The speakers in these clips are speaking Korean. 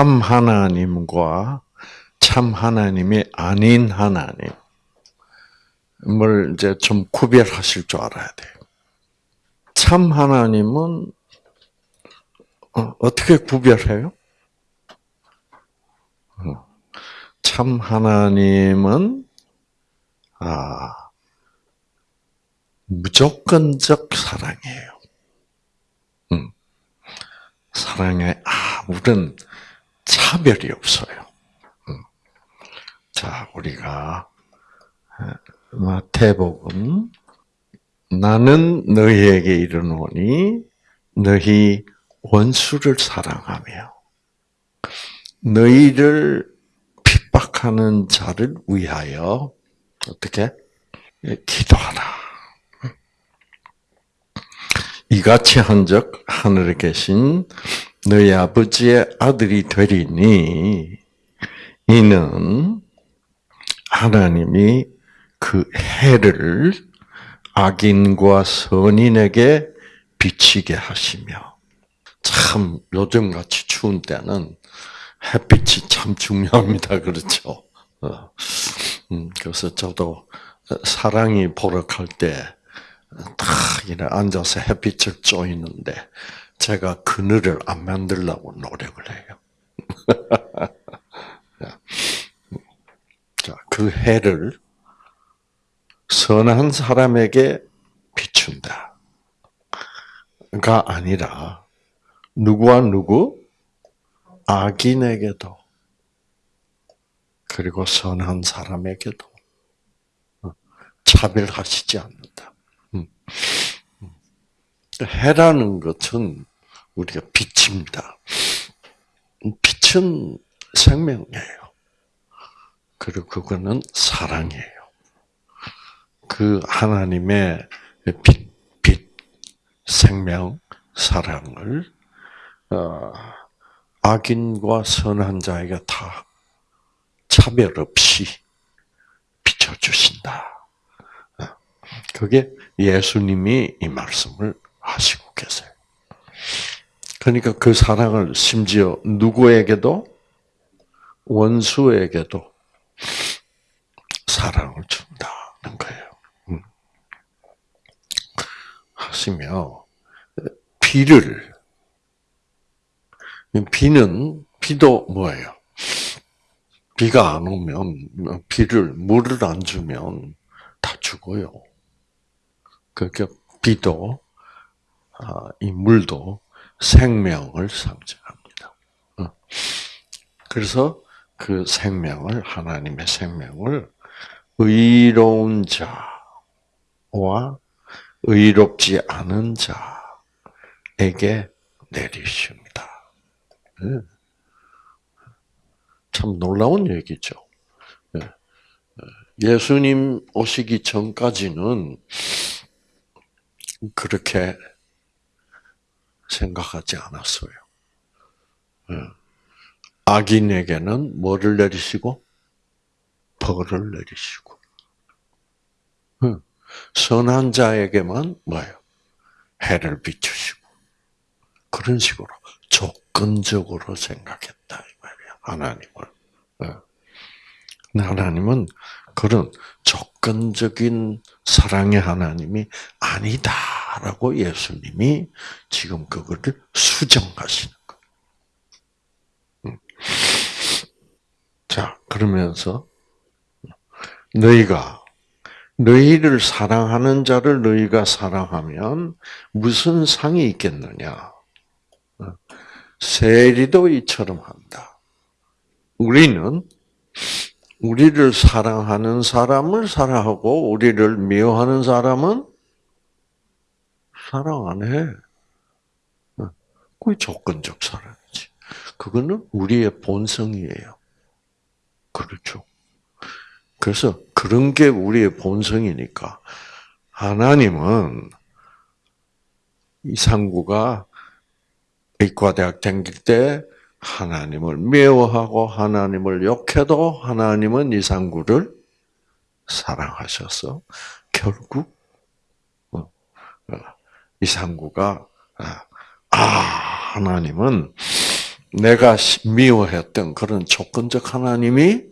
참 하나님과 참 하나님이 아닌 하나님을 이제 좀 구별하실 줄 알아야 돼요. 참 하나님은 어, 어떻게 구별해요? 어, 참 하나님은 아 무조건적 사랑이에요. 음. 사랑에 아무런 차별이 없어요. 음. 자, 우리가 마태복음 나는 너희에게 이르노니 너희 원수를 사랑하며 너희를 핍박하는 자를 위하여 어떻게 기도하라. 이같이 한적 하늘에 계신 너희 아버지의 아들이 되리니 이는 하나님이 그 해를 악인과 선인에게 비치게 하시며 참 요즘 같이 추운 때는 햇빛이 참 중요합니다. 그렇죠? 어. 음, 그래서 저도 사랑이 보락할 때딱 이래 앉아서 햇빛을 쬐있는데 제가 그늘을 안 만들려고 노력을 해요. 자, 그 해를 선한 사람에게 비춘다. 가 아니라 누구와 누구 악인에게도 그리고 선한 사람에게도 차별하시지 않는다. 해라는 것은 우리가 빛입니다. 빛은 생명이에요. 그리고 그거는 사랑이에요. 그 하나님의 빛, 빛, 생명, 사랑을 어, 악인과 선한 자에게 다 차별 없이 비춰주신다. 어, 그게 예수님이 이 말씀을 하시고 계세요. 그러니까 그 사랑을 심지어 누구에게도 원수에게도 사랑을 준다는 거예요. 음. 하시며 비를 비는 비도 뭐예요? 비가 안 오면 비를 물을 안 주면 다 죽어요. 그러니까 비도 아, 이 물도 생명을 상징합니다. 어. 그래서 그 생명을 하나님의 생명을 의로운 자와 의롭지 않은 자에게 내리십니다. 네. 참 놀라운 얘기죠. 네. 예수님 오시기 전까지는 그렇게 생각하지 않았어요. 예. 악인에게는 뭐를 내리시고 벌을 내리시고 예. 선한 자에게만 뭐예요? 해를 비추시고 그런 식으로 조건적으로 생각했다 이 말이야 하나님을. 예. 하나님은 그런 조건적인 사랑의 하나님이 아니다라고 예수님이 지금 그거를 수정하시는 거예요. 음. 자, 그러면서 너희가 너희를 사랑하는 자를 너희가 사랑하면 무슨 상이 있겠느냐? 어, 세리도 이처럼 한다. 우리는 우리를 사랑하는 사람을 사랑하고 우리를 미워하는 사람은 사랑 안 해. 그게 조건적 사랑이지. 그거는 우리의 본성이에요. 그렇죠. 그래서 그런 게 우리의 본성이니까 하나님은 이상구가 의과대학 다닐 때 하나님을 미워하고 하나님을 욕해도 하나님은 이상구를 사랑하셔서 결국 어, 어, 이상구가 아, 아 하나님은 내가 미워했던 그런 조건적 하나님이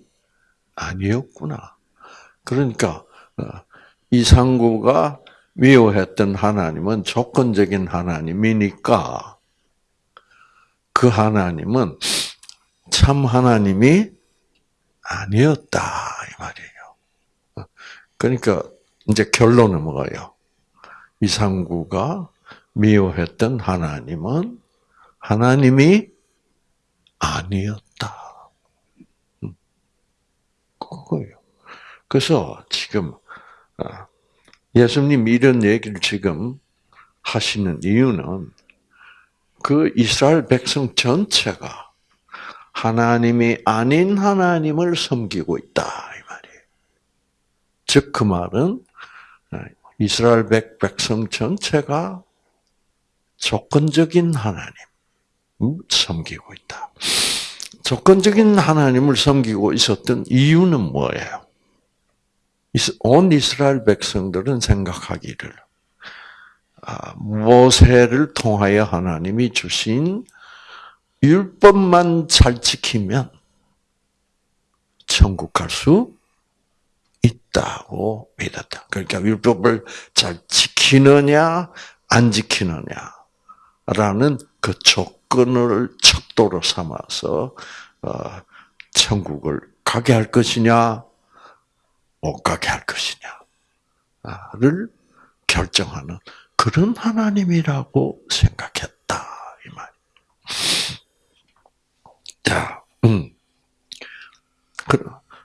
아니었구나. 그러니까 어, 이상구가 미워했던 하나님은 조건적인 하나님이니까 그 하나님은 참 하나님이 아니었다 이 말이에요. 그러니까 이제 결론은 뭐예요? 이상구가 미워했던 하나님은 하나님이 아니었다. 음. 그거예요. 그래서 지금 아, 예수님 이런 얘기를 지금 하시는 이유는 그 이스라엘 백성 전체가 하나님이 아닌 하나님을 섬기고 있다 이 말이에요. 즉 그 말은 이스라엘 백성 전체가 조건적인 하나님 섬기고 있다. 조건적인 하나님을 섬기고 있었던 이유는 뭐예요? 온 이스라엘 백성들은 생각하기를 아, 모세를 통하여 하나님이 주신 율법만 잘 지키면 천국 갈 수 있다고 믿었다. 그러니까 율법을 잘 지키느냐 안 지키느냐라는 그 조건을 척도로 삼아서 어, 천국을 가게 할 것이냐 못 가게 할 것이냐를 결정하는 그런 하나님이라고 생각했다 이 말. 자, 음.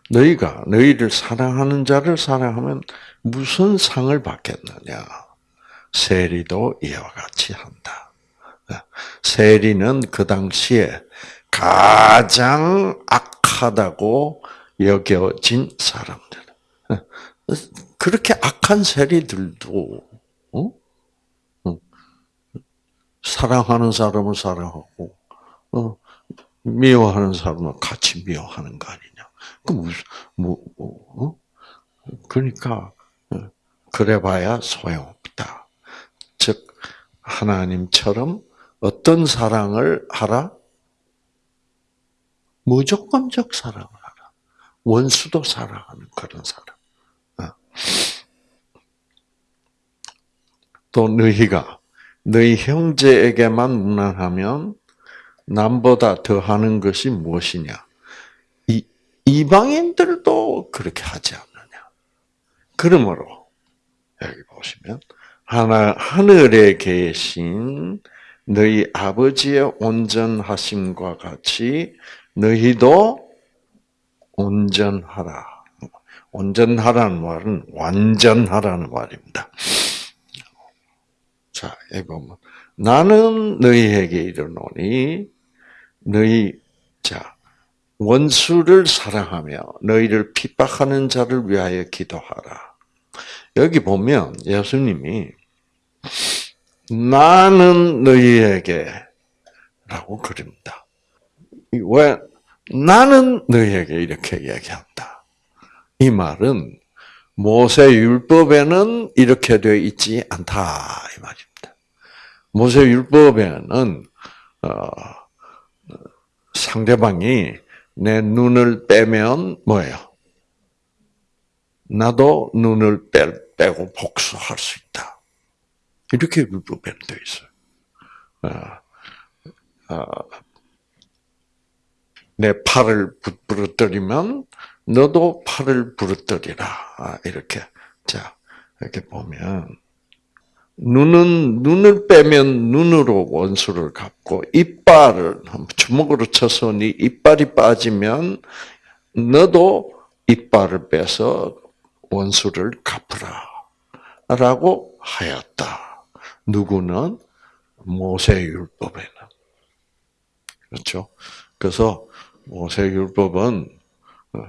너희가 너희를 사랑하는 자를 사랑하면 무슨 상을 받겠느냐? 세리도 이와 같이 한다. 세리는 그 당시에 가장 악하다고 여겨진 사람들. 그렇게 악한 세리들도 사랑하는 사람을 사랑하고 어, 미워하는 사람을 같이 미워하는 거 아니냐? 그 무슨 뭐, 뭐 어? 그러니까 어, 그래봐야 소용없다. 즉 하나님처럼 어떤 사랑을 하라? 무조건적 사랑을 하라. 원수도 사랑하는 그런 사랑. 어. 또 너희가 너희 형제에게만 무난하면 남보다 더 하는 것이 무엇이냐? 이 이방인들도 그렇게 하지 않느냐? 그러므로 여기 보시면 하나 하늘에 계신 너희 아버지의 온전하심과 같이 너희도 온전하라. 온전하라는 말은 완전하라는 말입니다. 자, 보면 나는 너희에게 이르노니 너희 자 원수를 사랑하며 너희를 핍박하는 자를 위하여 기도하라. 여기 보면 예수님이 나는 너희에게 라고 그립니다. 왜 나는 너희에게 이렇게 얘기한다. 이 말은 모세 율법에는 이렇게 되어 있지 않다 이 말입니다. 모세 율법에는 어, 상대방이 내 눈을 빼면 뭐예요? 나도 눈을 빼, 빼고 복수할 수 있다. 이렇게 율법에는 되어 있어요. 어, 어, 내 팔을 부러뜨리면 너도 팔을 부러뜨리라. 아, 이렇게. 자, 이렇게 보면 눈은 눈을 빼면 눈으로 원수를 갚고 이빨을 주먹으로 쳐서 네 이빨이 빠지면 너도 이빨을 빼서 원수를 갚으라라고 하였다. 누구는 모세 율법에는 그렇죠. 그래서 모세 율법은 어,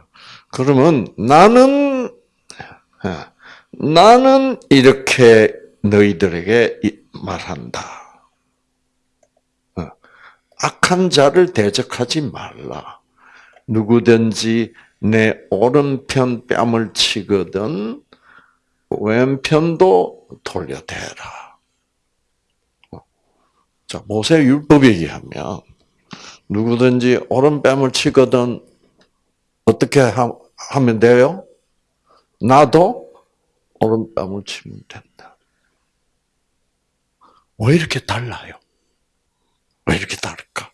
그러면 나는 나는 이렇게 너희들에게 말한다. 어, 악한 자를 대적하지 말라. 누구든지 내 오른편 뺨을 치거든 왼편도 돌려대라. 어, 자 모세 율법에 의하면 누구든지 오른뺨을 치거든 어떻게 하, 면 돼요? 나도 오른뺨을 치면 된다. 왜 이렇게 달라요? 왜 이렇게 다를까?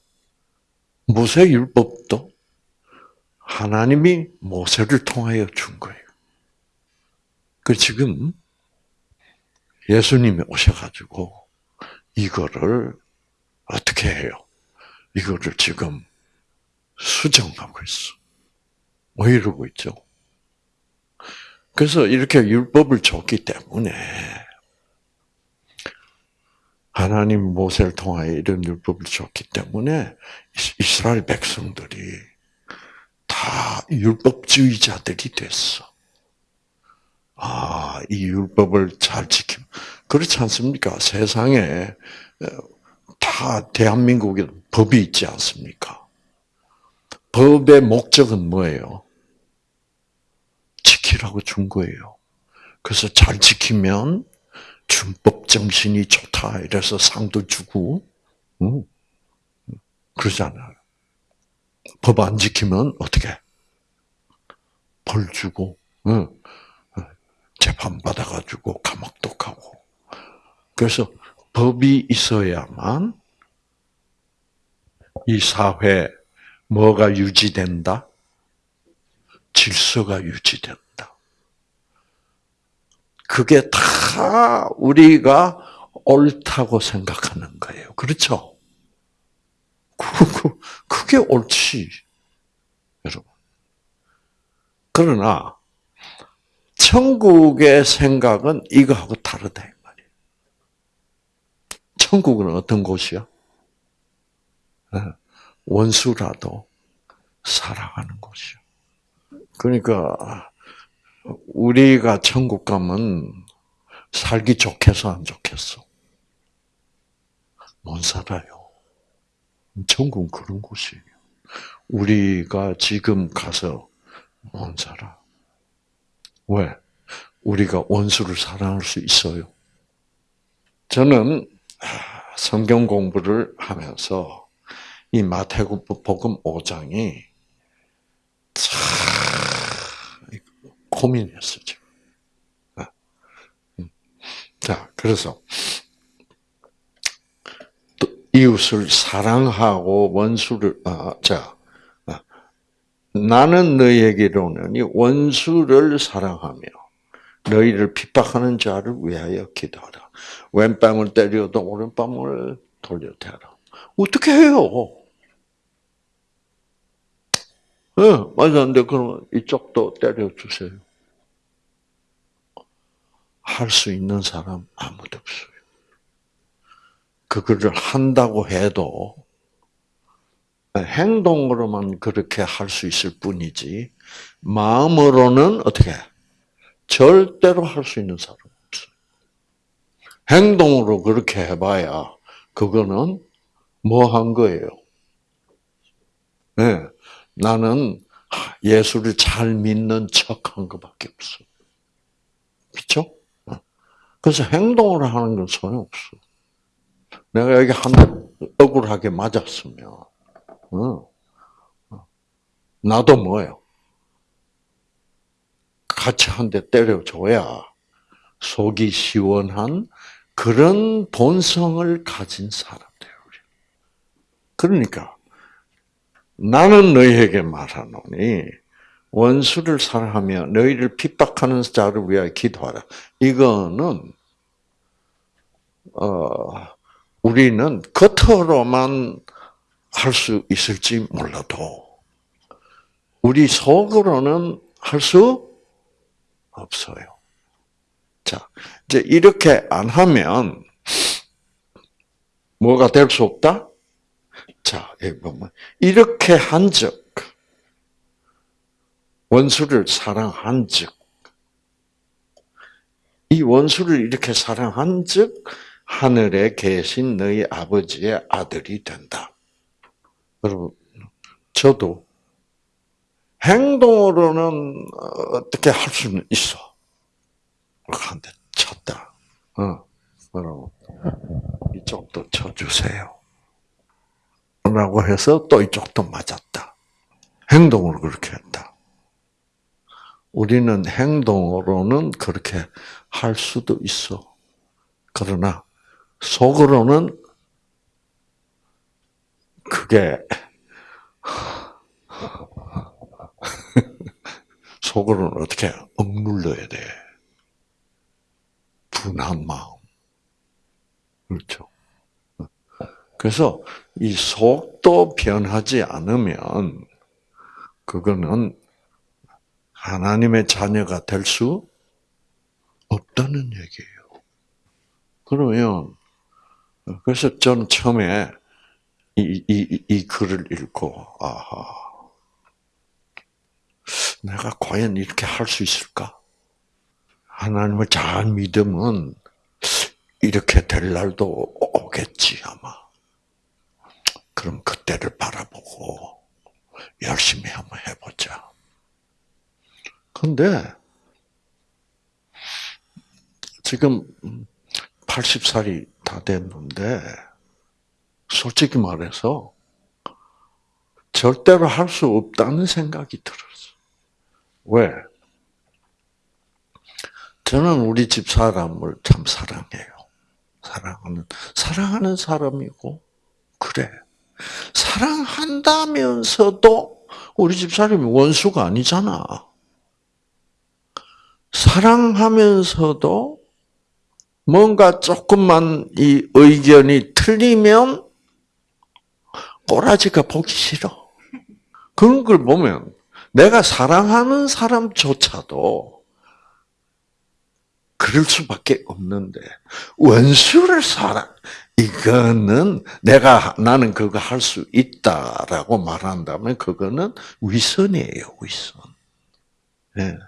모세 율법도 하나님이 모세를 통하여 준 거예요. 그 지금 예수님이 오셔가지고 이거를 어떻게 해요? 이거를 지금 수정하고 있어. 왜 이러고 있죠? 그래서 이렇게 율법을 줬기 때문에 하나님 모세를 통하여 이런 율법을 줬기 때문에 이스라엘 백성들이 다 율법주의자들이 됐어. 아, 이 율법을 잘 지킴. 그렇지 않습니까? 세상에 다 대한민국에 법이 있지 않습니까? 법의 목적은 뭐예요? 지키라고 준 거예요. 그래서 잘 지키면 준법 정신이 좋다 이래서 상도 주고 응. 그러잖아요. 법 안 지키면 어떻게 벌 주고 응. 재판 받아가지고 감옥도 가고 그래서 법이 있어야만 이 사회 뭐가 유지된다? 질서가 유지된다. 그게 다 우리가 옳다고 생각하는 거예요. 그렇죠? 그게 옳지. 여러분. 그러나, 천국의 생각은 이거하고 다르다, 이 말이에요. 천국은 어떤 곳이야? 예, 원수라도 사랑하는 곳이요. 그러니까, 우리가 천국 가면 살기 좋겠어, 안 좋겠어? 못 살아요. 천국은 그런 곳이에요. 우리가 지금 가서 못 살아. 왜? 우리가 원수를 사랑할 수 있어요. 저는 성경 공부를 하면서 이 마태복음 5장이 참 고민했어, 지금. 아. 음. 자, 그래서, 이웃을 사랑하고 원수를, 아, 자, 아. 나는 너희에게 이르노니 원수를 사랑하며 너희를 핍박하는 자를 위하여 기도하라. 왼뺨을 때려도 오른뺨을 돌려대라. 어떻게 해요? 예, 네, 맞았는데 그러면 이쪽도 때려주세요. 할 수 있는 사람 아무도 없어요. 그거를 한다고 해도 행동으로만 그렇게 할 수 있을 뿐이지 마음으로는 어떻게 절대로 할 수 있는 사람 없어요. 행동으로 그렇게 해봐야 그거는 뭐 한 거예요? 네, 나는 예수를 잘 믿는 척한 것밖에 없어. 그렇죠? 그래서 행동을 하는 건 소용없어. 내가 여기 한대 억울하게 맞았으면, 어, 어. 나도 뭐예요? 같이 한 대 때려줘야 속이 시원한 그런 본성을 가진 사람들. 그러니까 나는 너희에게 말하노니 원수를 사랑하며 너희를 핍박하는 자를 위하여 기도하라. 이거는 어, 우리는 겉으로만 할 수 있을지 몰라도 우리 속으로는 할 수 없어요. 자, 이제 이렇게 안 하면 뭐가 될 수 없다? 자, 여기 보면 이렇게 한 적 원수를 사랑한 즉, 이 원수를 이렇게 사랑한 즉, 하늘에 계신 너희 아버지의 아들이 된다. 여러분, 저도 행동으로는 어떻게 할 수는 있어. 한대 쳤다. 어, 여러분, 이쪽도 쳐주세요. 어, 라고 해서 또 이쪽도 맞았다. 행동으로 그렇게 했다. 우리는 행동으로는 그렇게 할 수도 있어. 그러나 속으로는 그게 속으로는 어떻게 억눌러야 돼. 분한 마음. 그렇죠. 그래서 이 속도 변하지 않으면 그거는 하나님의 자녀가 될 수 없다는 얘기예요. 그러면 그래서 저는 처음에 이, 이, 이 글을 읽고 아하 내가 과연 이렇게 할 수 있을까? 하나님을 잘 믿으면 이렇게 될 날도 오겠지 아마. 그럼 그때를 바라보고 열심히 한번 해보자. 근데 지금 80살이 다 됐는데 솔직히 말해서 절대로 할 수 없다는 생각이 들었어. 왜? 저는 우리 집 사람을 참 사랑해요. 사랑하는 사랑하는 사람이고 그래. 사랑한다면서도 우리 집 사람이 원수가 아니잖아. 사랑하면서도 뭔가 조금만 이 의견이 틀리면 꼬라지가 보기 싫어. 그런 걸 보면 내가 사랑하는 사람조차도 그럴 수밖에 없는데 원수를 사랑 이거는 내가 나는 그거 할 수 있다라고 말한다면 그거는 위선이에요 위선. 예.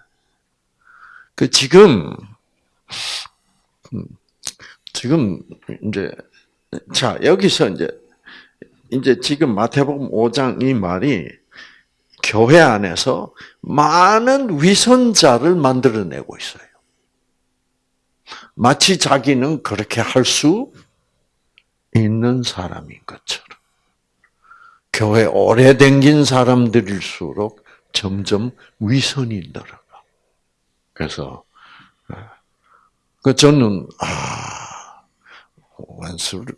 그 지금 음, 지금 이제 자 여기서 이제 이제 지금 마태복음 5장 이 말이 교회 안에서 많은 위선자를 만들어내고 있어요. 마치 자기는 그렇게 할 수 있는 사람인 것처럼. 교회 오래 댕긴 사람들일수록 점점 위선이 늘어가. 그래서 그 저는 아 원수를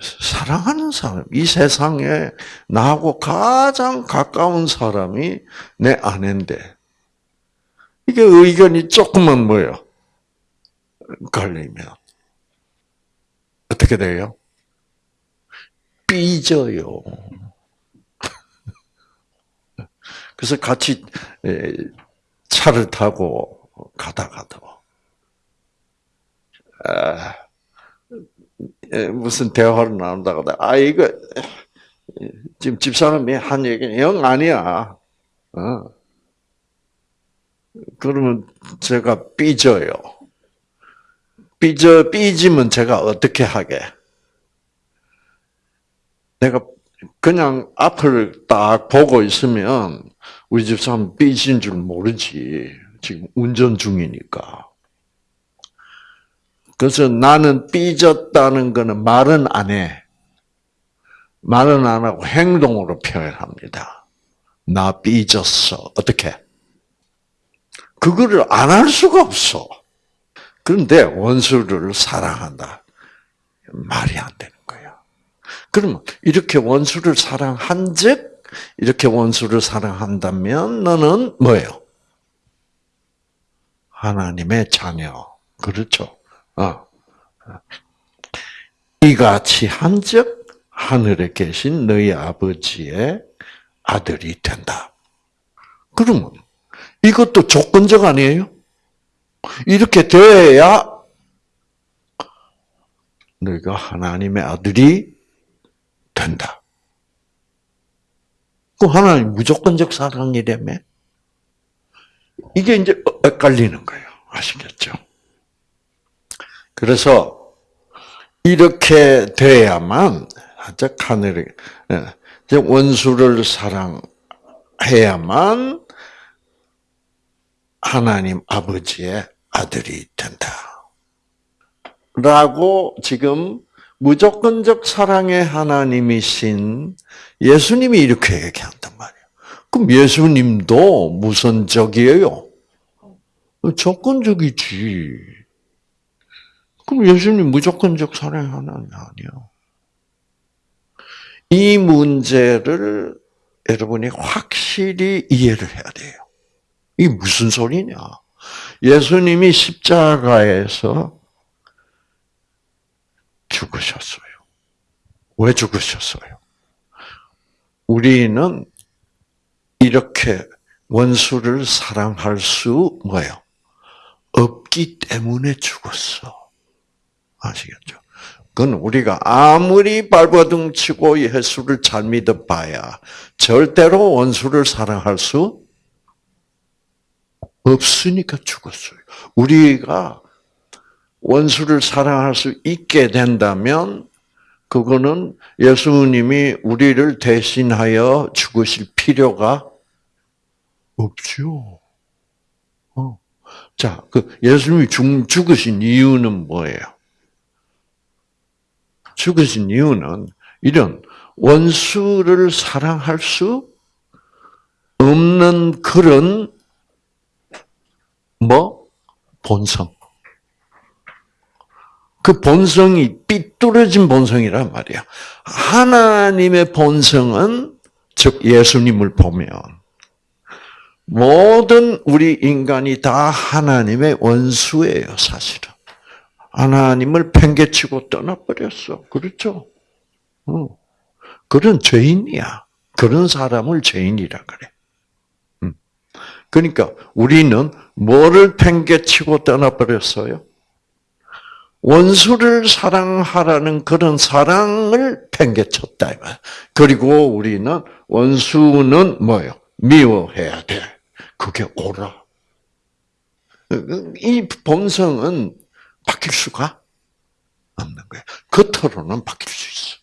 사랑하는 사람, 이 세상에 나하고 가장 가까운 사람이 내 아내인데 이게 의견이 조금만 뭐요 걸리면 어떻게 돼요? 삐져요. 그래서 같이 차를 타고 가다가도 아, 무슨 대화를 나눈다고 아 이거 지금 집사람이 한 얘기는 영 아니야. 어. 그러면 제가 삐져요. 삐져 삐지면 제가 어떻게 하게? 내가 그냥 앞을 딱 보고 있으면 우리 집사람 삐진 줄 모르지. 지금 운전 중이니까. 그래서 나는 삐졌다는 것은 말은 안 해. 말은 안 하고 행동으로 표현합니다. 나 삐졌어. 어떻게? 그거를 안 할 수가 없어. 그런데 원수를 사랑한다. 말이 안 되는 거야. 그러면 이렇게 원수를 사랑한 즉, 이렇게 원수를 사랑한다면 너는 뭐예요? 하나님의 자녀. 그렇죠. 어. 이같이 한즉 하늘에 계신 너희 아버지의 아들이 된다. 그러면 이것도 조건적 아니에요? 이렇게 돼야 너희가 하나님의 아들이 된다. 그 하나님 무조건적 사랑이라며? 이게 이제 엇갈리는 거예요. 아시겠죠? 그래서 이렇게 돼야만 즉 하늘에 원수를 사랑해야만 하나님 아버지의 아들이 된다. 라고 지금 무조건적 사랑의 하나님이신 예수님이 이렇게 얘기한단 말이에요. 그럼 예수님도 무선적이에요? 조건적이지. 그럼 예수님 무조건적 사랑의 하나님 아니에요. 이 문제를 여러분이 확실히 이해를 해야 돼요. 이게 무슨 소리냐? 예수님이 십자가에서 죽으셨어요. 왜 죽으셨어요? 우리는 이렇게 원수를 사랑할 수 뭐요? 없기 때문에 죽었어. 아시겠죠? 그건 우리가 아무리 발버둥 치고 예수를 잘 믿어봐야 절대로 원수를 사랑할 수 없으니까 죽었어요. 우리가 원수를 사랑할 수 있게 된다면 그거는 예수님이 우리를 대신하여 죽으실 필요가 없죠. 어. 자, 그 예수님이 죽, 죽으신 이유는 뭐예요? 죽으신 이유는 이런 원수를 사랑할 수 없는 그런 뭐 본성. 그 본성이 삐뚤어진 본성이란 말이야. 하나님의 본성은 즉 예수님을 보면 모든 우리 인간이 다 하나님의 원수예요, 사실은. 하나님을 팽개치고 떠나버렸어. 그렇죠? 어. 그런 죄인이야. 그런 사람을 죄인이라 그래. 음. 그러니까 우리는 뭐를 팽개치고 떠나버렸어요? 원수를 사랑하라는 그런 사랑을 팽개쳤다. 그리고 우리는 원수는 뭐요? 미워해야 돼. 그게 옳아. 이 본성은 바뀔 수가 없는 거예요. 겉으로는 바뀔 수 있어.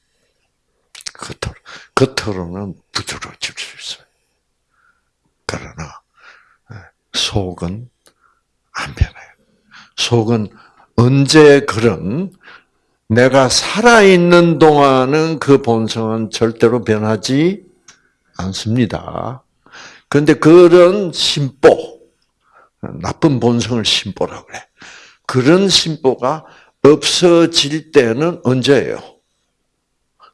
겉으로, 겉으로는 부드러워질 수 있어요. 그러나 속은 안 변해요. 속은 언제 그런 내가 살아있는 동안은 그 본성은 절대로 변하지 않습니다. 그런데 그런 심보, 나쁜 본성을 심보라 그래. 그런 심보가 없어질 때는 언제예요?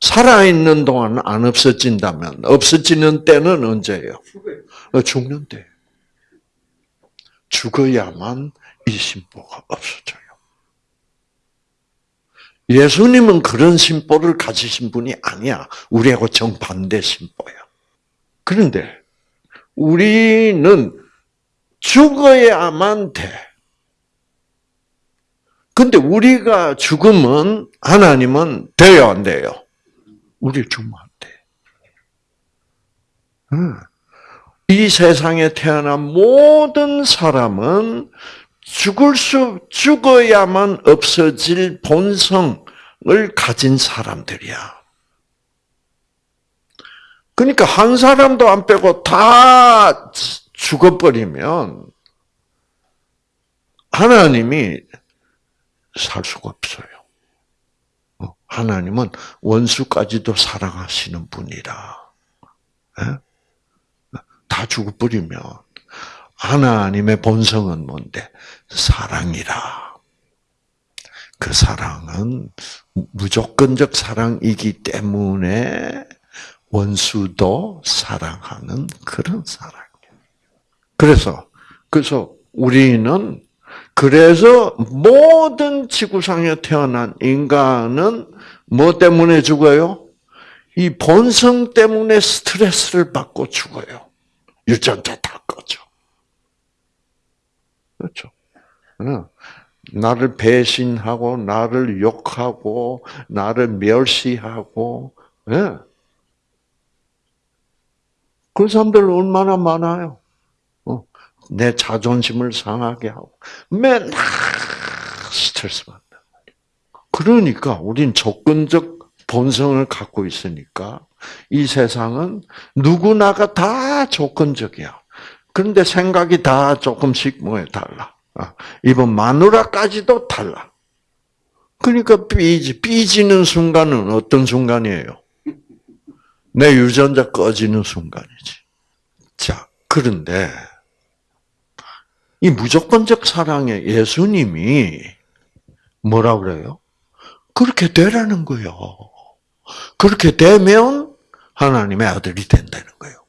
살아있는 동안 안 없어진다면, 없어지는 때는 언제예요? 죽는 때. 죽어야만 이 심보가 없어져요. 예수님은 그런 심보를 가지신 분이 아니야. 우리하고 정반대 심보야. 그런데 우리는 죽어야만 돼. 근데 우리가 죽으면 하나님은 돼요, 안 돼요? 우리 죽으면 안 돼. 이 세상에 태어난 모든 사람은 죽을 수, 죽어야만 없어질 본성을 가진 사람들이야. 그러니까 한 사람도 안 빼고 다 죽어버리면 하나님이 살 수가 없어요. 어, 하나님은 원수까지도 사랑하시는 분이라. 예? 다 죽어버리면 하나님의 본성은 뭔데? 사랑이라. 그 사랑은 무조건적 사랑이기 때문에 원수도 사랑하는 그런 사랑이에요. 그래서 그래서 우리는 그래서 모든 지구상에 태어난 인간은 뭐 때문에 죽어요? 이 본성 때문에 스트레스를 받고 죽어요. 유전자 다 꺼져. 그렇죠. 나를 배신하고, 나를 욕하고, 나를 멸시하고, 예. 그런 사람들 얼마나 많아요. 어, 내 자존심을 상하게 하고, 맨날 스트레스 받는다. 그러니까, 우린 조건적 본성을 갖고 있으니까, 이 세상은 누구나가 다 조건적이야. 그런데 생각이 다 조금씩 뭐에 달라. 아, 이번 마누라까지도 달라. 그러니까 삐지, 삐지는 순간은 어떤 순간이에요? 내 유전자 꺼지는 순간이지. 자, 그런데, 이 무조건적 사랑의 예수님이 뭐라 그래요? 그렇게 되라는 거예요. 그렇게 되면 하나님의 아들이 된다는 거예요.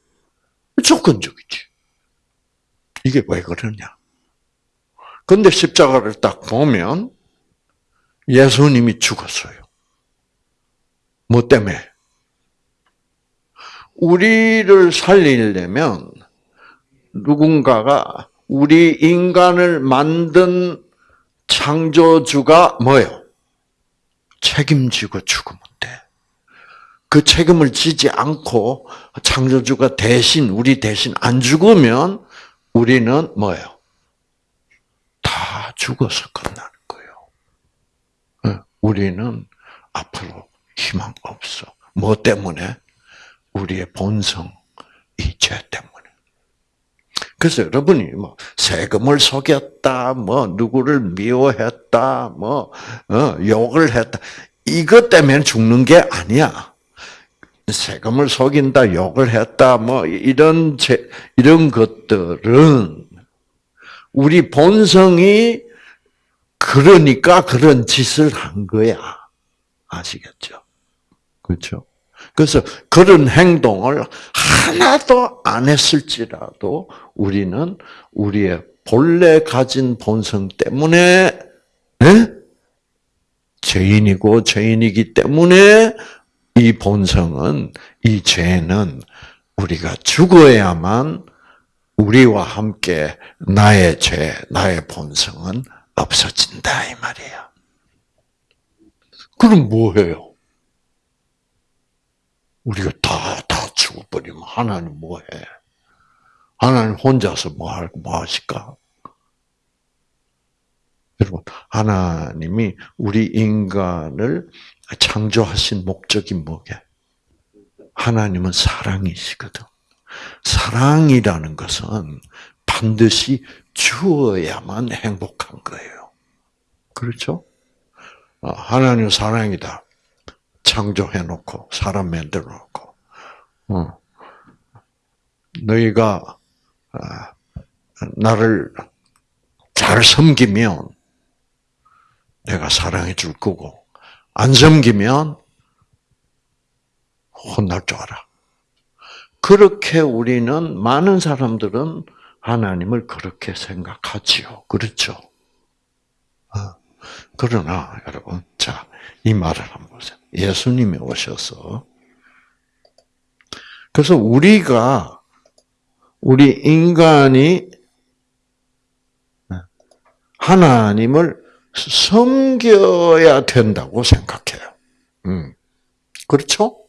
조건적이지. 이게 왜 그러냐? 근데 십자가를 딱 보면 예수님이 죽었어요. 뭐 때문에? 우리를 살리려면 누군가가 우리 인간을 만든 창조주가 뭐예요? 책임지고 죽으면 돼. 그 책임을 지지 않고 창조주가 대신 우리 대신 안 죽으면 우리는 뭐예요? 다 죽어서 끝나는 거예요. 우리는 앞으로 희망 없어. 뭐 때문에? 우리의 본성, 이 죄 때문에. 그래서 여러분이 뭐 세금을 속였다, 뭐 누구를 미워했다, 뭐 어, 욕을 했다, 이것 때문에 죽는 게 아니야. 세금을 속인다, 욕을 했다, 뭐 이런 제, 이런 것들은 우리 본성이 그러니까 그런 짓을 한 거야. 아시겠죠? 그렇죠? 그래서 그런 행동을 하나도 안 했을지라도 우리는 우리의 본래 가진 본성 때문에 네? 죄인이고 죄인이기 때문에 이 본성은 이 죄는 우리가 죽어야만 우리와 함께 나의 죄, 나의 본성은 없어진다 이 말이에요. 그럼 뭐해요? 우리가 다, 다 죽어버리면 하나님 뭐해? 하나님 혼자서 뭐 할, 뭐 하실까? 여러분, 하나님이 우리 인간을 창조하신 목적이 뭐게? 하나님은 사랑이시거든. 사랑이라는 것은 반드시 주어야만 행복한 거예요. 그렇죠? 아, 하나님 사랑이다. 창조해놓고 사람 만들어놓고 어. 너희가 아, 나를 잘 섬기면 내가 사랑해 줄 거고 안 섬기면 혼날 줄 알아. 그렇게 우리는 많은 사람들은 하나님을 그렇게 생각하지요. 그렇죠? 어. 그러나 여러분, 자, 이 말을 한번 보세요. 예수님이 오셔서 그래서 우리가 우리 인간이 하나님을 섬겨야 된다고 생각해요. 음. 그렇죠?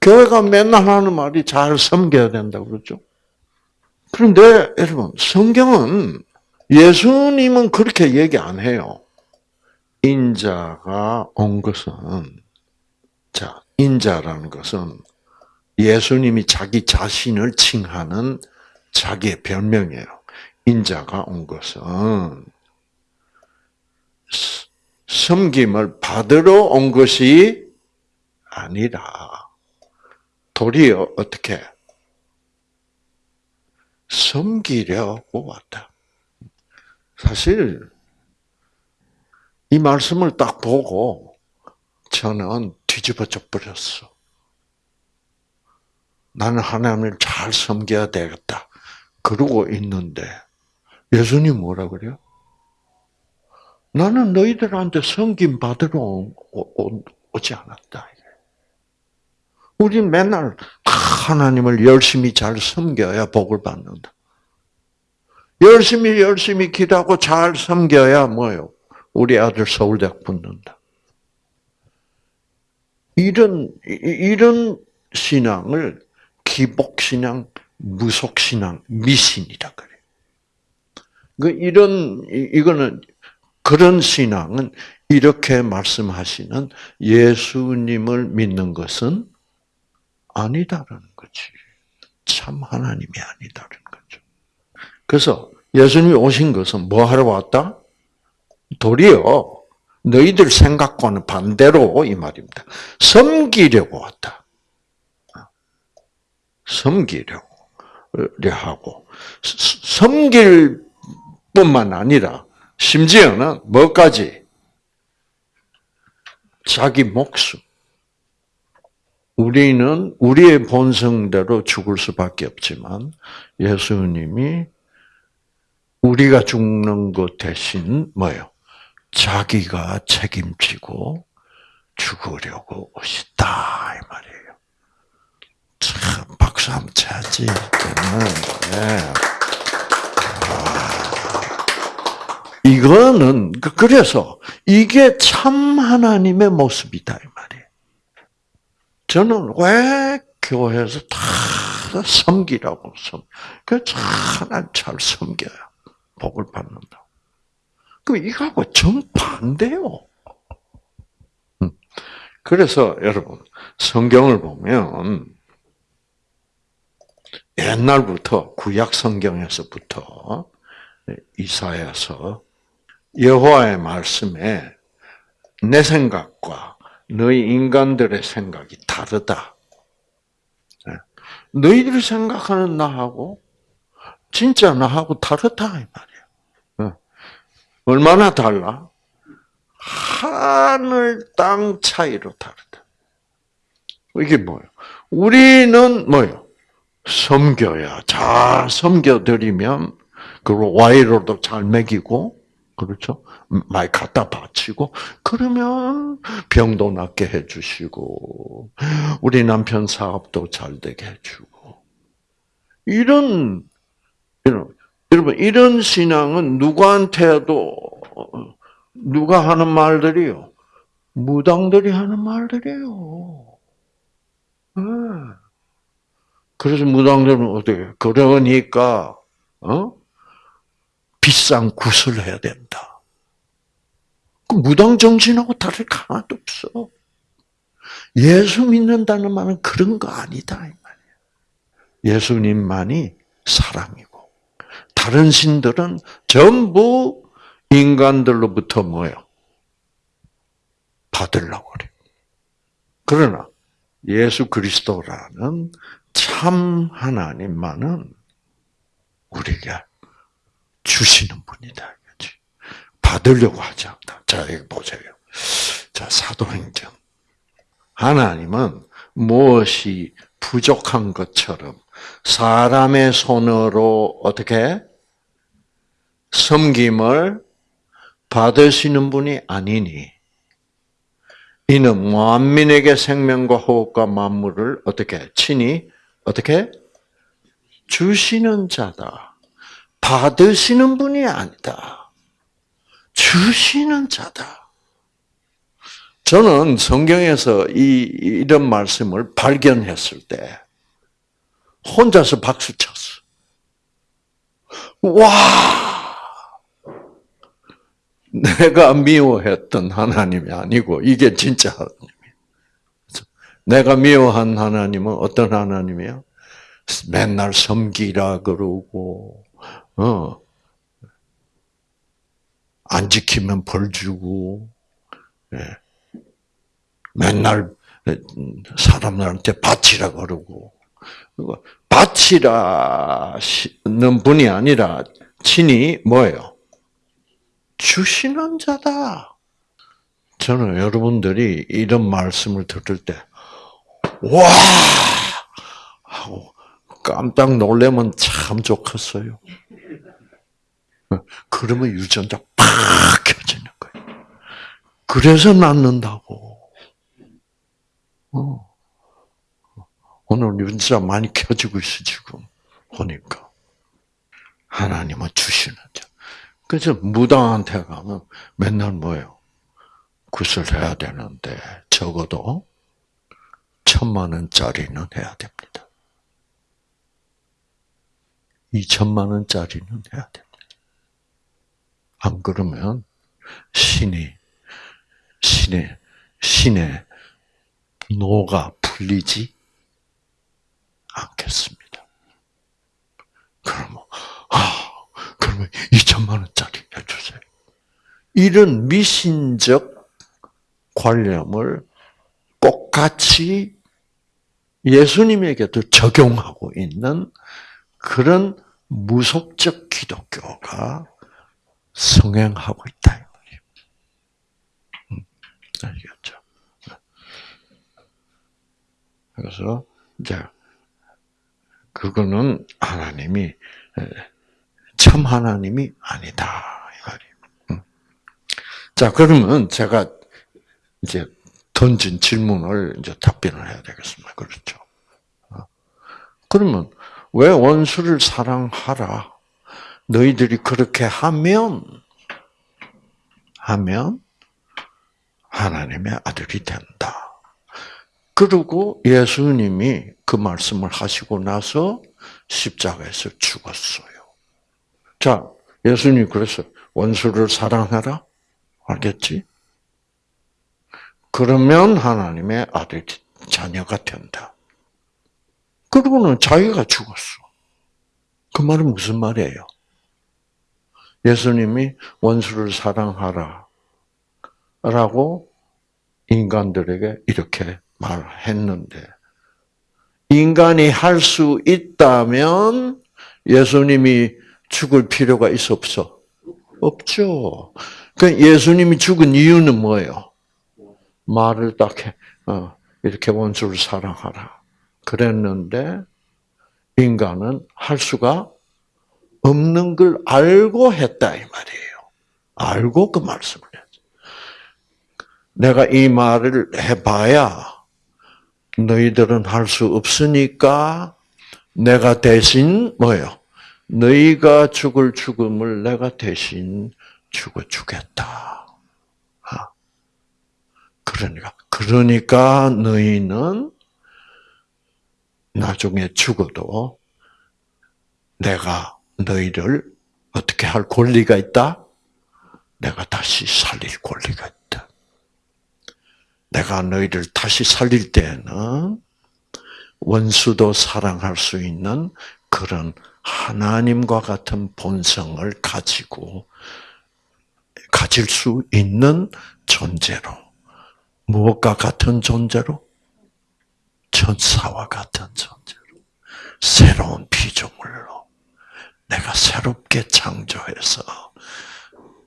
교회가 맨날 하는 말이 잘 섬겨야 된다고 그러죠. 그런데 여러분, 성경은 예수님은 그렇게 얘기 안 해요. 인자가 온 것은 자, 인자라는 것은 예수님이 자기 자신을 칭하는 자기의 별명이에요. 인자가 온 것은 섬김을 받으러 온 것이 아니라 도리어 어떻게 섬기려고 왔다. 사실 이 말씀을 딱 보고 저는 뒤집어져 버렸어. 나는 하나님을 잘 섬겨야 되겠다. 그러고 있는데 예수님 뭐라 그래요? 나는 너희들한테 섬김 받으러 오, 지 않았다. 우린 맨날 하나님을 열심히 잘 섬겨야 복을 받는다. 열심히 열심히 기도하고 잘 섬겨야 뭐요? 우리 아들 서울대학 붙는다. 이런 이런 신앙을 기복 신앙, 무속 신앙, 미신이라 그래. 그 이런 이거는 그런 신앙은 이렇게 말씀하시는 예수님을 믿는 것은 아니다라는 거지. 참 하나님이 아니다라는 거죠. 그래서 예수님이 오신 것은 뭐 하러 왔다? 도리어 너희들 생각과는 반대로 이 말입니다. 섬기려고 왔다. 섬기려고 하고 섬길 뿐만 아니라 심지어는 뭐까지 자기 목숨 우리는 우리의 본성대로 죽을 수밖에 없지만 예수님이 우리가 죽는 것 대신 뭐요? 자기가 책임지고 죽으려고 오시다 이 말이에요. 참 박수 한번 쳐야지. 이거는 그, 그래서 이게 참 하나님의 모습이다 이 말이에요. 저는 왜 교회에서 다 섬기라고 섬. 그하나잘 섬겨요. 복을 받는다. 그럼 이거하고 정반대요. 음. 그래서 여러분 성경을 보면 옛날부터 구약 성경에서부터 이사야서 여호와의 말씀에 내 생각과 너희 인간들의 생각이 다르다. 네. 너희들이 생각하는 나하고 진짜 나하고 다르다 이 말이야. 네. 얼마나 달라? 하늘 땅 차이로 다르다. 이게 뭐예요? 우리는 뭐예요? 섬겨야 잘 섬겨드리면 그리고 와이로도 잘 먹이고 그렇죠? 많이 갖다 바치고 그러면 병도 낫게 해주시고 우리 남편 사업도 잘 되게 해주고 이런 여러분 이런 신앙은 누구한테도 누가 하는 말들이요 무당들이 하는 말들이에요. 네. 그래서 무당들은 어떻게 그러니까 어? 비싼 굿을 해야 된다. 그 무당 정신하고 다를 거 하나도 없어. 예수 믿는다는 말은 그런 거 아니다 이 말이야. 예수님만이 사람이고 다른 신들은 전부 인간들로부터 뭐요? 받으려고 그래. 그러나 예수 그리스도라는 참 하나님만은 우리가 주시는 분이다. 그렇지? 받으려고 하지 않다. 자, 여기 보세요. 자, 사도행전. 하나님은 무엇이 부족한 것처럼 사람의 손으로 어떻게 섬김을 받으시는 분이 아니니 이는 만민에게 생명과 호흡과 만물을 어떻게 친히 어떻게 주시는 자다. 받으시는 분이 아니다. 주시는 자다. 저는 성경에서 이, 이런 말씀을 발견했을 때, 혼자서 박수 쳤어. 와! 내가 미워했던 하나님이 아니고, 이게 진짜 하나님이에요. 내가 미워한 하나님은 어떤 하나님이에요? 맨날 섬기라 그러고, 어. 안 지키면 벌 주고, 예. 맨날 사람들한테 바치라 그러고, 바치라는 분이 아니라 친히 뭐예요? 주시는 자다. 저는 여러분들이 이런 말씀을 들을 때, 와! 하고 깜짝 놀라면 참 좋겠어요. 그러면 유전자 팍 켜지는 거예요. 그래서 낫는다고. 어. 오늘 유전자 많이 켜지고 있어, 지금. 보니까. 하나님은 주시는 자. 그래서 무당한테 가면 맨날 뭐예요? 굿을 해야 되는데, 적어도 천만 원짜리는 해야 됩니다. 이천만 원짜리는 해야 됩니다. 안 그러면 신이 신의 신의 노가 풀리지 않겠습니다. 그러면 아 그러면 2천만 원짜리 해주세요. 이런 미신적 관념을 똑같이 예수님에게도 적용하고 있는 그런 무속적 기독교가 성행하고 있다. 음, 알겠죠? 그래서 이제 그거는 하나님이 참 하나님이 아니다 이 말이에요. 음. 자 그러면 제가 이제 던진 질문을 이제 답변을 해야 되겠습니다. 그렇죠? 어. 그러면 왜 원수를 사랑하라? 너희들이 그렇게 하면 하면 하나님의 아들이 된다. 그리고 예수님이 그 말씀을 하시고 나서 십자가에서 죽었어요. 자, 예수님이 그래서 원수를 사랑하라? 알겠지? 그러면 하나님의 아들, 자녀가 된다. 그러고는 자기가 죽었어. 그 말은 무슨 말이에요? 예수님이 원수를 사랑하라. 라고 인간들에게 이렇게 말했는데, 인간이 할 수 있다면 예수님이 죽을 필요가 있어 없어? 없죠. 그 예수님이 죽은 이유는 뭐예요? 말을 딱 해, 어, 이렇게 원수를 사랑하라. 그랬는데 인간은 할 수가 없는 걸 알고 했다 이 말이에요. 알고 그 말씀을 했죠. 내가 이 말을 해봐야 너희들은 할 수 없으니까 내가 대신 뭐요? 너희가 죽을 죽음을 내가 대신 죽어 주겠다. 아. 그러니까 그러니까 너희는 나중에 죽어도 내가 너희를 어떻게 할 권리가 있다? 내가 다시 살릴 권리가 있다. 내가 너희를 다시 살릴 때는 원수도 사랑할 수 있는 그런 하나님과 같은 본성을 가지고 가질 수 있는 존재로 무엇과 같은 존재로 천사와 같은 존재로 새로운 피조물로 내가 새롭게 창조해서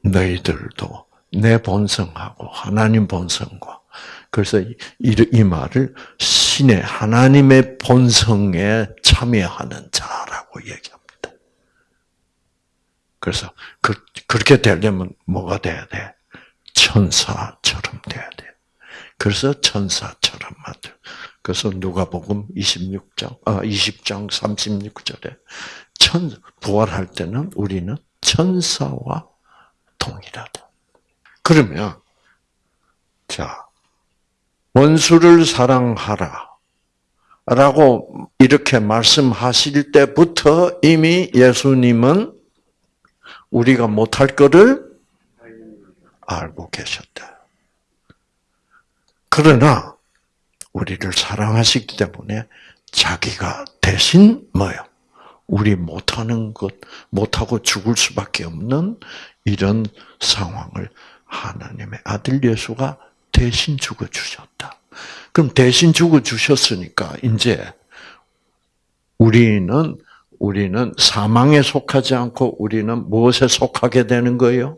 너희들도 내 본성하고 하나님 본성과 그래서 이, 이 말을 신의 하나님의 본성에 참여하는 자라고 얘기합니다. 그래서 그, 그렇게 되려면 뭐가 돼야 돼? 천사처럼 돼야 돼. 그래서 천사처럼 만들. 그래서 누가복음 26장, 아 20장 36절에 천 부활할 때는 우리는 천사와 동일하다. 그러면 자 원수를 사랑하라. 라고 이렇게 말씀하실 때부터 이미 예수님은 우리가 못할 것을 알고 계셨다. 그러나 우리를 사랑하시기 때문에 자기가 대신 뭐요? 우리 못하는 것, 못하고 죽을 수밖에 없는 이런 상황을 하나님의 아들 예수가 대신 죽어 주셨다. 그럼 대신 죽어 주셨으니까 이제 우리는 우리는 사망에 속하지 않고 우리는 무엇에 속하게 되는 거예요?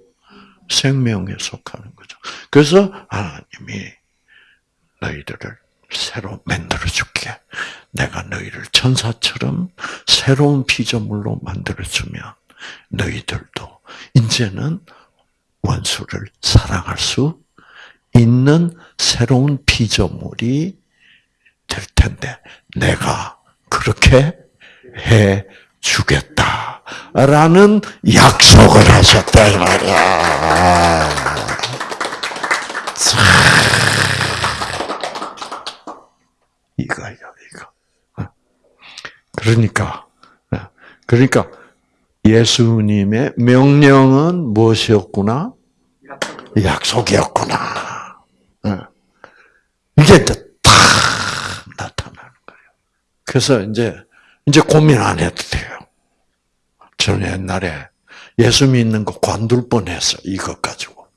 생명에 속하는 거죠. 그래서 하나님이 너희들을 새로 만들어 줄게. 내가 너희를 천사처럼 새로운 피조물로 만들어 주면 너희들도 이제는 원수를 사랑할 수 있는 새로운 피조물이 될 텐데 내가 그렇게 해 주겠다라는 약속을 하셨다 이 말이야. 이거요, 이거. 그러니까, 그러니까 예수님의 명령은 무엇이었구나? 약속이었구나. 이게 이제 다 나타나는 거예요. 그래서 이제 이제 고민 안 해도 돼요. 저는 옛날에 예수 믿는 거 관둘 뻔했어. 이것 가지고.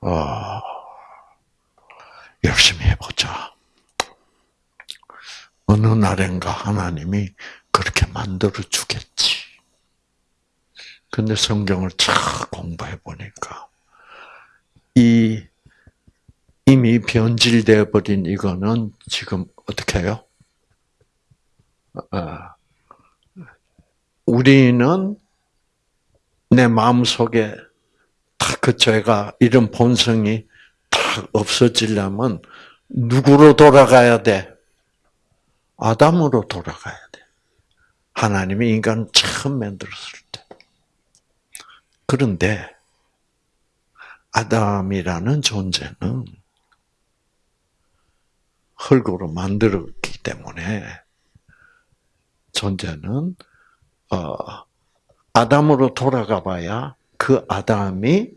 어, 열심히 해보자. 어느 날엔가 하나님이 그렇게 만들어 주겠지. 근데 성경을 쫙 공부해 보니까 이 이미 변질되어 버린 이거는 지금 어떻게 해요? 어, 우리는 내 마음 속에 그 죄가 이런 본성이 딱 없어지려면 누구로 돌아가야 돼? 아담으로 돌아가야 돼. 하나님이 인간을 처음 만들었을 때. 그런데 아담이라는 존재는 흙으로 만들었기 때문에 존재는 어, 아담으로 돌아가 봐야 그 아담이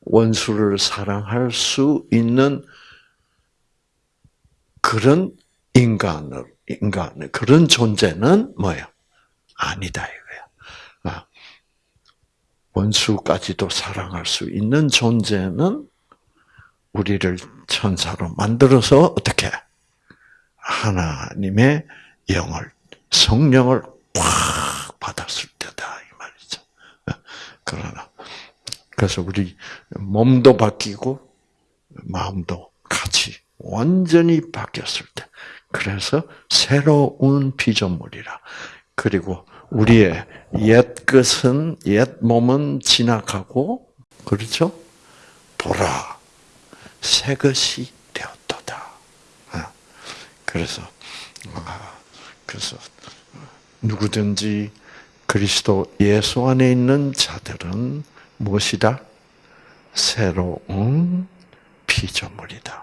원수를 사랑할 수 있는 그런 인간을 인간 그런 존재는 뭐예요? 아니다 이거야. 아, 원수까지도 사랑할 수 있는 존재는 우리를 천사로 만들어서 어떻게 하나님의 영을 성령을 꽉 받았을 때다 이 말이죠. 그러나 그래서 우리 몸도 바뀌고 마음도 같이 완전히 바뀌었을 때 그래서 새로운 피조물이라 그리고 우리의 옛 것은 옛 몸은 지나가고 그렇죠? 보라 새 것이 되었도다. 아, 그래서 아, 그래서 누구든지 그리스도 예수 안에 있는 자들은 무엇이다? 새로운 피조물이다.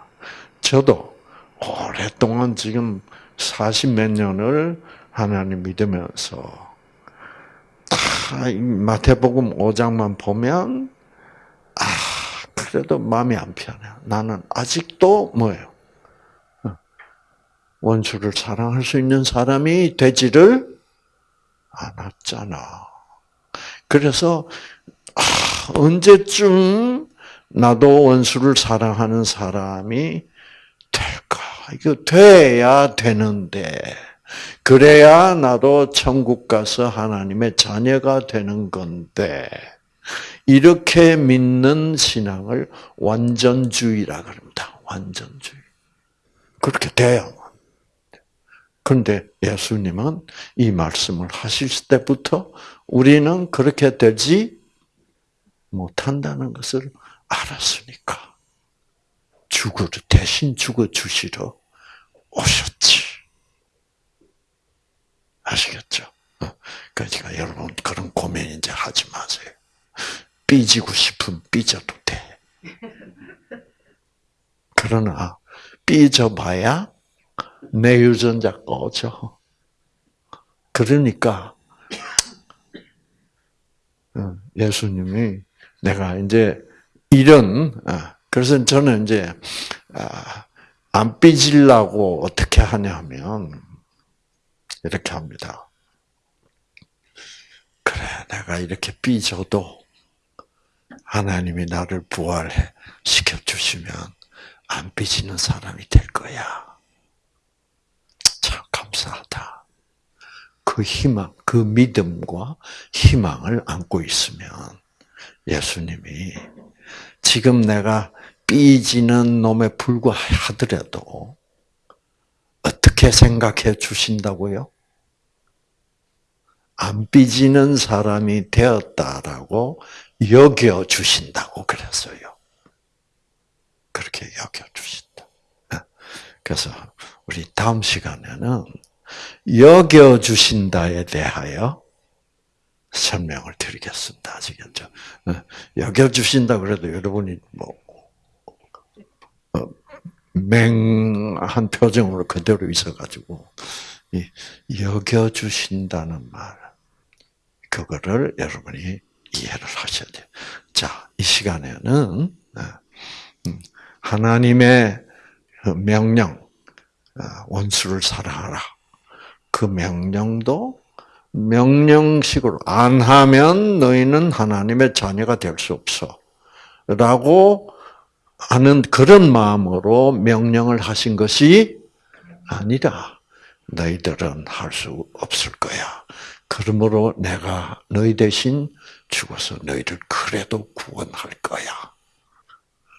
저도 오랫동안 지금 40몇 년을 하나님 믿으면서 다 마태복음 5장만 보면 아 그래도 마음이 안 편해. 나는 아직도 뭐예요? 원수를 사랑할 수 있는 사람이 되지를 않았잖아. 그래서 아, 언제쯤 나도 원수를 사랑하는 사람이? 이거 돼야 되는데 그래야 나도 천국 가서 하나님의 자녀가 되는 건데 이렇게 믿는 신앙을 완전주의라 그럽니다. 완전주의. 그렇게 돼요. 그런데 예수님은 이 말씀을 하실 때부터 우리는 그렇게 되지 못한다는 것을 알았으니까 죽으 대신 죽어 주시러 오셨지. 아시겠죠? 그러니까 여러분 그런 고민 이제 하지 마세요. 삐지고 싶으면 삐져도 돼. 그러나 삐져봐야 내 유전자 꺼져. 그러니까 어, 예수님이 내가 이제 이런 어, 그래서 저는 이제 아, 안 삐질라고 어떻게 하냐면 이렇게 합니다. 그래, 내가 이렇게 삐져도 하나님이 나를 부활시켜 주시면 안 삐지는 사람이 될 거야. 참 감사하다. 그 희망, 그 믿음과 희망을 안고 있으면 예수님이 지금 내가 삐지는 놈에 불과하더라도 어떻게 생각해 주신다고요? 안 삐지는 사람이 되었다라고 여겨 주신다고 그랬어요. 그렇게 여겨 주신다. 그래서 우리 다음 시간에는 여겨 주신다에 대하여 설명을 드리겠습니다. 아시겠죠? 여겨 주신다 그래도 여러분이 뭐 어, 맹한 표정으로 그대로 있어가지고 여겨 주신다는 말 그거를 여러분이 이해를 하셔야 돼요. 자, 이 시간에는 어, 음, 하나님의 그 명령, 어, 원수를 사랑하라. 그 명령도 명령식으로 안 하면 너희는 하나님의 자녀가 될 수 없어. 라고 하는 그런 마음으로 명령을 하신 것이 아니라 너희들은 할 수 없을 거야. 그러므로 내가 너희 대신 죽어서 너희를 그래도 구원할 거야.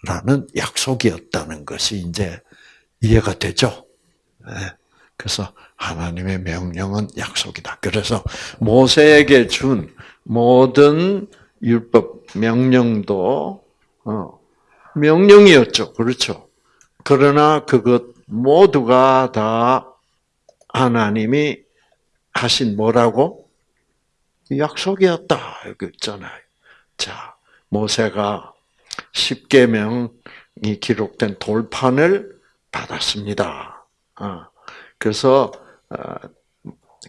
라는 약속이었다는 것이 이제 이해가 되죠? 네. 그래서 하나님의 명령은 약속이다. 그래서 모세에게 준 모든 율법 명령도 어, 명령이었죠. 그렇죠. 그러나 그것 모두가 다 하나님이 하신 뭐라고? 약속이었다. 이거 있잖아요. 자, 모세가 십계명이 기록된 돌판을 받았습니다. 어, 그래서 어,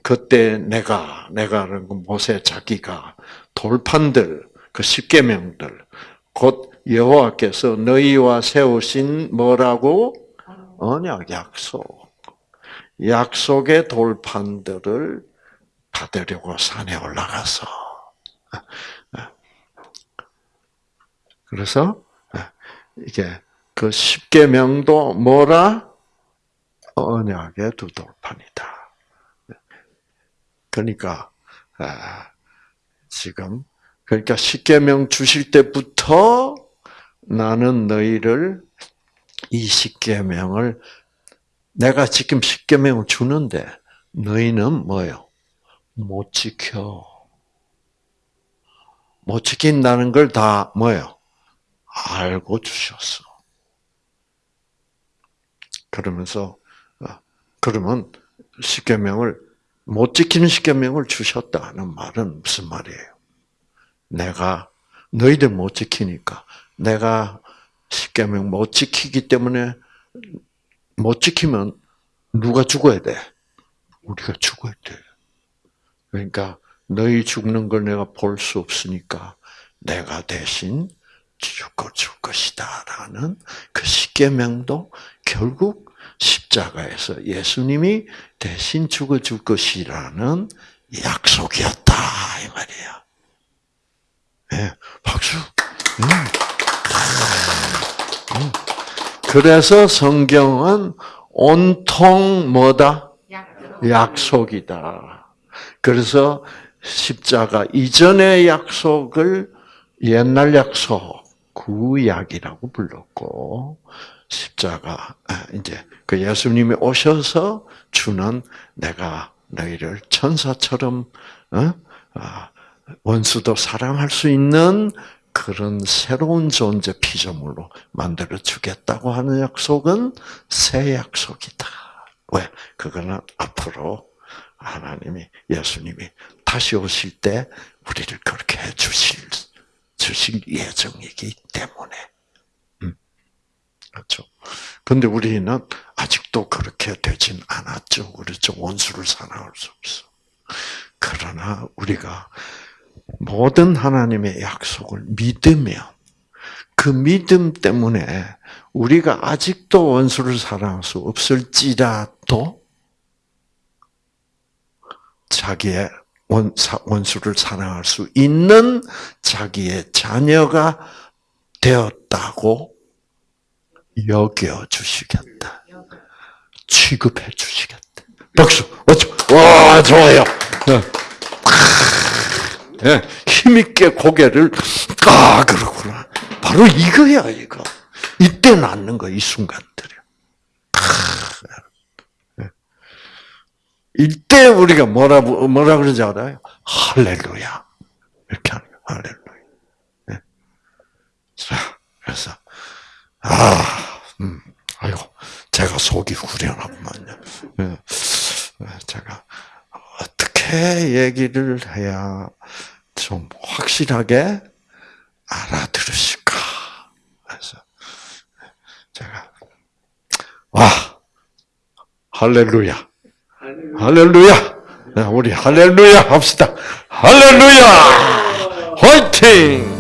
그때 내가 내가는 모세 자기가 돌판들 그 십계명들 곧 여호와께서 너희와 세우신 뭐라고? 언약 약속. 약속의 돌판들을 받으려고 산에 올라가서. 그래서 이게 그 십계명도 뭐라? 언약의 두 돌판이다. 그러니까 지금 그러니까 십계명 주실 때부터 나는 너희를 이 십계명을 내가 지금 십계명을 주는데 너희는 뭐요? 못 지켜. 못 지킨다는 걸 다 뭐요? 알고 주셨어. 그러면서 어, 그러면 십계명을 못 지키는 십계명을 주셨다는 말은 무슨 말이에요? 내가 너희들 못 지키니까 내가 십계명 못 지키기 때문에 못 지키면 누가 죽어야 돼? 우리가 죽어야 돼. 그러니까 너희 죽는 걸 내가 볼 수 없으니까 내가 대신 죽어 줄 것이다라는 그 십계명도 결국 십자가에서 예수님이 대신 죽어 줄 것이라는 약속이었다 이 말이야. 네, 박수. 음. 음. 그래서 성경은 온통 뭐다? 약속이다. 그래서 십자가 이전의 약속을 옛날 약속, 구약이라고 불렀고, 십자가, 아, 이제 그 예수님이 오셔서 주는 내가 너희를 천사처럼, 어? 아, 원수도 사랑할 수 있는 그런 새로운 존재 피조물로 만들어 주겠다고 하는 약속은 새 약속이다. 왜? 그거는 앞으로 하나님이 예수님이 다시 오실 때 우리를 그렇게 해 주실 주실 예정이기 때문에. 음. 그렇죠. 근데 우리는 아직도 그렇게 되진 않았죠. 그렇죠. 원수를 사랑할 수 없어. 그러나 우리가 모든 하나님의 약속을 믿으면 그 믿음 때문에 우리가 아직도 원수를 사랑할 수 없을지라도 자기의 원수를 사랑할 수 있는 자기의 자녀가 되었다고 여겨 주시겠다. 취급해 주시겠다. 박수! 와, 좋아요. 예, 힘있게 고개를, 아, 그렇구나. 바로 이거야, 이거. 이때 낳는 거, 이 순간들이야. 예. 이때 우리가 뭐라, 뭐라 그러지 알아요? 할렐루야. 이렇게 하는 거야, 할렐루야. 예. 자, 그래서, 아, 음, 아이고, 제가 속이 후련하구만요. 제가 어떻게 얘기를 해야 좀 확실하게 알아들으실까? 그래서 제가 와 할렐루야, 할렐루야. 우리 할렐루야 합시다. 할렐루야, 화이팅!